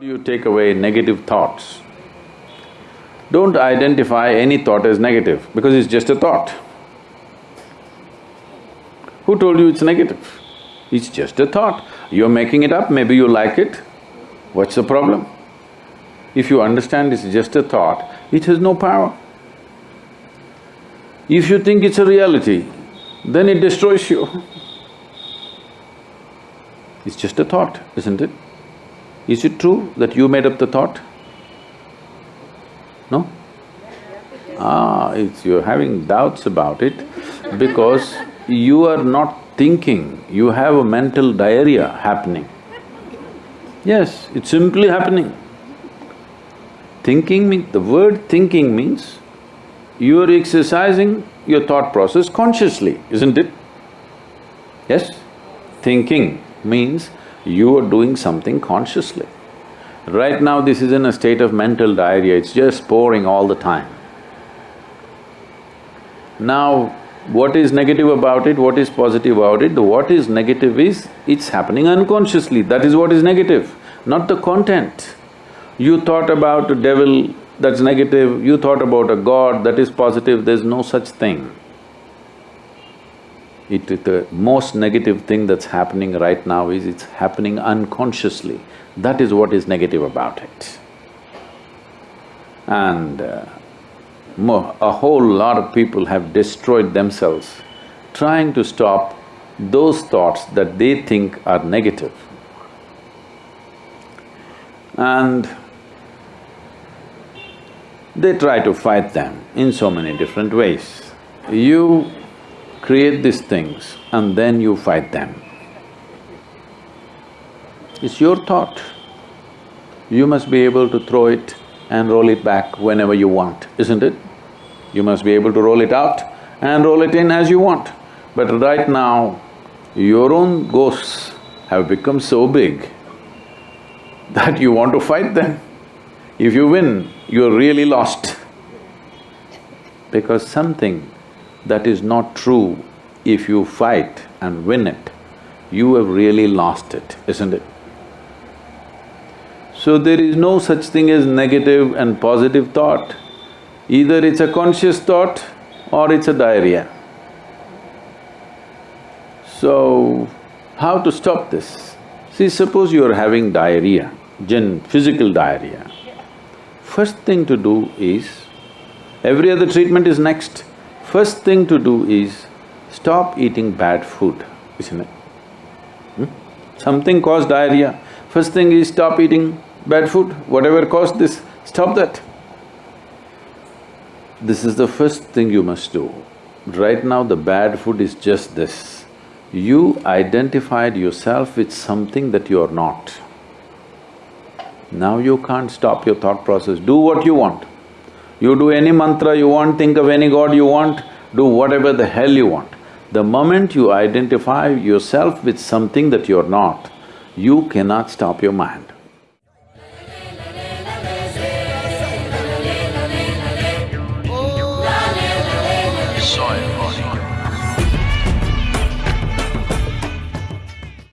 You take away negative thoughts. Don't identify any thought as negative because it's just a thought. Who told you it's negative? It's just a thought. You're making it up, maybe you like it. What's the problem? If you understand it's just a thought, it has no power. If you think it's a reality, then it destroys you. It's just a thought, isn't it? Is it true that you made up the thought? No? Ah, it's… you're having doubts about it because you are not thinking, you have a mental diarrhea happening. Yes, it's simply happening. Thinking means… the word thinking means you are exercising your thought process consciously, isn't it? Yes? Thinking means you are doing something consciously. Right now this is in a state of mental diarrhea, it's just pouring all the time. Now, what is negative about it, what is positive about it? The what is negative is, it's happening unconsciously, that is what is negative, not the content. You thought about a devil, that's negative, you thought about a god, that is positive, there's no such thing. It… the most negative thing that's happening right now is it's happening unconsciously. That is what is negative about it. And uh, a whole lot of people have destroyed themselves trying to stop those thoughts that they think are negative. And they try to fight them in so many different ways. You create these things and then you fight them. It's your thought. You must be able to throw it and roll it back whenever you want, isn't it? You must be able to roll it out and roll it in as you want. But right now, your own ghosts have become so big that you want to fight them. If you win, you're really lost. Because something that is not true, if you fight and win it, you have really lost it, isn't it? So there is no such thing as negative and positive thought. Either it's a conscious thought or it's a diarrhea. So, how to stop this? See, suppose you are having diarrhea, gen… physical diarrhea. First thing to do is, every other treatment is next. First thing to do is stop eating bad food, isn't it? Hmm? Something caused diarrhea, first thing is stop eating bad food, whatever caused this, stop that. This is the first thing you must do. Right now the bad food is just this. You identified yourself with something that you are not. Now you can't stop your thought process, do what you want. You do any mantra you want, think of any god you want, do whatever the hell you want. The moment you identify yourself with something that you're not, you cannot stop your mind.